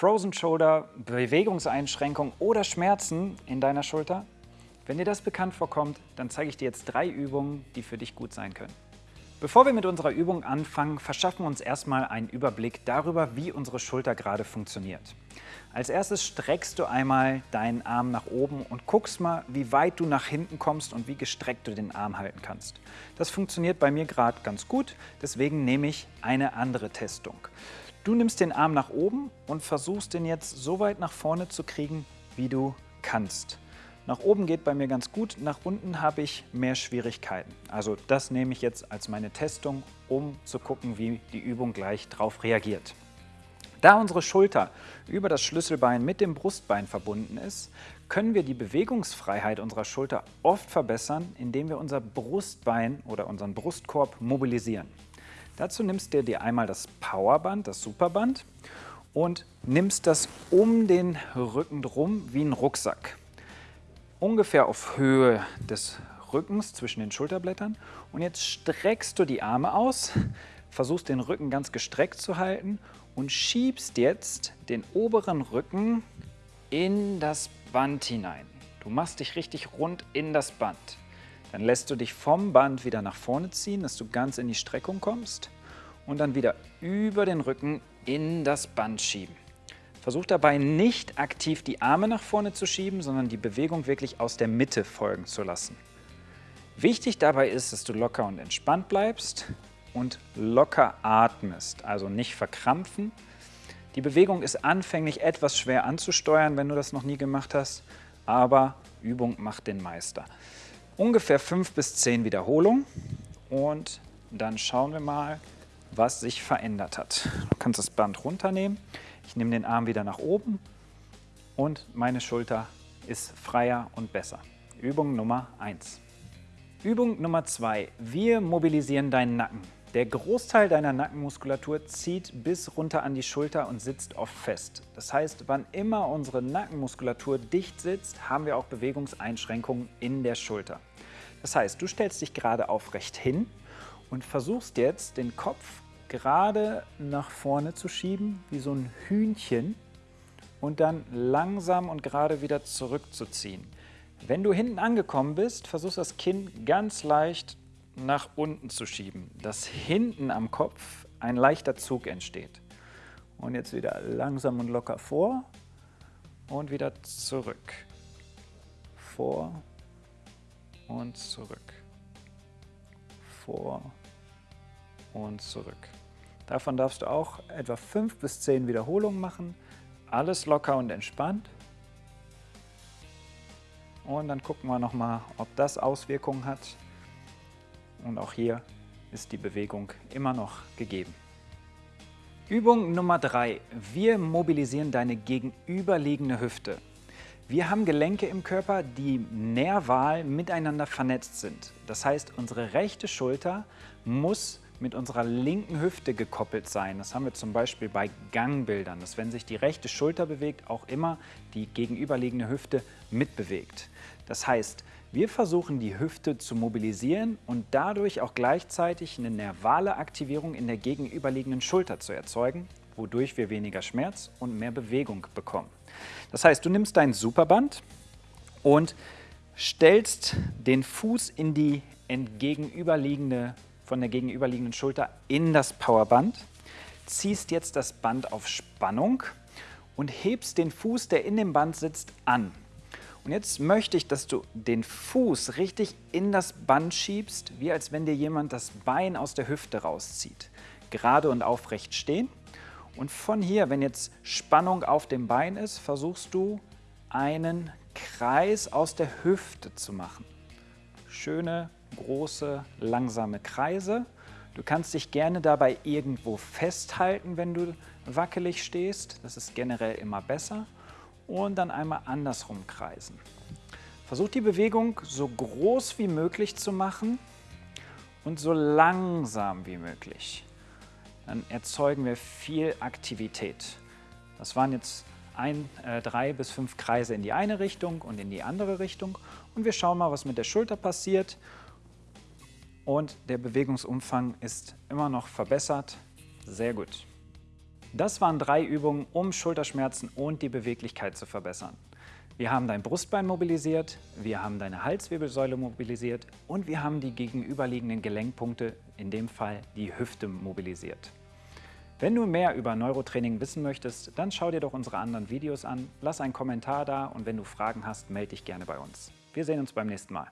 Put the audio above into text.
Frozen Shoulder, Bewegungseinschränkung oder Schmerzen in deiner Schulter? Wenn dir das bekannt vorkommt, dann zeige ich dir jetzt drei Übungen, die für dich gut sein können. Bevor wir mit unserer Übung anfangen, verschaffen wir uns erstmal einen Überblick darüber, wie unsere Schulter gerade funktioniert. Als erstes streckst du einmal deinen Arm nach oben und guckst mal, wie weit du nach hinten kommst und wie gestreckt du den Arm halten kannst. Das funktioniert bei mir gerade ganz gut, deswegen nehme ich eine andere Testung. Du nimmst den Arm nach oben und versuchst den jetzt so weit nach vorne zu kriegen, wie du kannst. Nach oben geht bei mir ganz gut, nach unten habe ich mehr Schwierigkeiten. Also das nehme ich jetzt als meine Testung, um zu gucken, wie die Übung gleich darauf reagiert. Da unsere Schulter über das Schlüsselbein mit dem Brustbein verbunden ist, können wir die Bewegungsfreiheit unserer Schulter oft verbessern, indem wir unser Brustbein oder unseren Brustkorb mobilisieren. Dazu nimmst du dir einmal das Powerband, das Superband und nimmst das um den Rücken drum wie ein Rucksack ungefähr auf Höhe des Rückens zwischen den Schulterblättern. Und jetzt streckst du die Arme aus, versuchst den Rücken ganz gestreckt zu halten und schiebst jetzt den oberen Rücken in das Band hinein. Du machst dich richtig rund in das Band. Dann lässt du dich vom Band wieder nach vorne ziehen, dass du ganz in die Streckung kommst und dann wieder über den Rücken in das Band schieben. Versuch dabei nicht aktiv die Arme nach vorne zu schieben, sondern die Bewegung wirklich aus der Mitte folgen zu lassen. Wichtig dabei ist, dass du locker und entspannt bleibst und locker atmest, also nicht verkrampfen. Die Bewegung ist anfänglich etwas schwer anzusteuern, wenn du das noch nie gemacht hast, aber Übung macht den Meister. Ungefähr fünf bis zehn Wiederholungen und dann schauen wir mal, was sich verändert hat. Du kannst das Band runternehmen. Ich nehme den Arm wieder nach oben und meine Schulter ist freier und besser. Übung Nummer 1. Übung Nummer 2. Wir mobilisieren deinen Nacken. Der Großteil deiner Nackenmuskulatur zieht bis runter an die Schulter und sitzt oft fest. Das heißt, wann immer unsere Nackenmuskulatur dicht sitzt, haben wir auch Bewegungseinschränkungen in der Schulter. Das heißt, du stellst dich gerade aufrecht hin und versuchst jetzt den Kopf gerade nach vorne zu schieben, wie so ein Hühnchen und dann langsam und gerade wieder zurückzuziehen. Wenn du hinten angekommen bist, versuchst das Kinn ganz leicht nach unten zu schieben, dass hinten am Kopf ein leichter Zug entsteht. Und jetzt wieder langsam und locker vor und wieder zurück. Vor und zurück. Vor und zurück. Davon darfst du auch etwa 5 bis 10 Wiederholungen machen. Alles locker und entspannt. Und dann gucken wir nochmal, ob das Auswirkungen hat. Und auch hier ist die Bewegung immer noch gegeben. Übung Nummer 3. Wir mobilisieren deine gegenüberliegende Hüfte. Wir haben Gelenke im Körper, die nerval miteinander vernetzt sind. Das heißt, unsere rechte Schulter muss mit unserer linken Hüfte gekoppelt sein. Das haben wir zum Beispiel bei Gangbildern, dass wenn sich die rechte Schulter bewegt, auch immer die gegenüberliegende Hüfte mitbewegt. Das heißt, wir versuchen die Hüfte zu mobilisieren und dadurch auch gleichzeitig eine nervale Aktivierung in der gegenüberliegenden Schulter zu erzeugen, wodurch wir weniger Schmerz und mehr Bewegung bekommen. Das heißt, du nimmst dein Superband und stellst den Fuß in die entgegenüberliegende von der gegenüberliegenden Schulter in das Powerband, ziehst jetzt das Band auf Spannung und hebst den Fuß, der in dem Band sitzt, an. Und jetzt möchte ich, dass du den Fuß richtig in das Band schiebst, wie als wenn dir jemand das Bein aus der Hüfte rauszieht. Gerade und aufrecht stehen. Und von hier, wenn jetzt Spannung auf dem Bein ist, versuchst du einen Kreis aus der Hüfte zu machen. Schöne große, langsame Kreise. Du kannst dich gerne dabei irgendwo festhalten, wenn du wackelig stehst. Das ist generell immer besser. Und dann einmal andersrum kreisen. Versuch die Bewegung so groß wie möglich zu machen und so langsam wie möglich. Dann erzeugen wir viel Aktivität. Das waren jetzt ein, äh, drei bis fünf Kreise in die eine Richtung und in die andere Richtung. Und wir schauen mal, was mit der Schulter passiert und der Bewegungsumfang ist immer noch verbessert. Sehr gut. Das waren drei Übungen, um Schulterschmerzen und die Beweglichkeit zu verbessern. Wir haben dein Brustbein mobilisiert, wir haben deine Halswirbelsäule mobilisiert und wir haben die gegenüberliegenden Gelenkpunkte, in dem Fall die Hüfte, mobilisiert. Wenn du mehr über Neurotraining wissen möchtest, dann schau dir doch unsere anderen Videos an, lass einen Kommentar da und wenn du Fragen hast, melde dich gerne bei uns. Wir sehen uns beim nächsten Mal.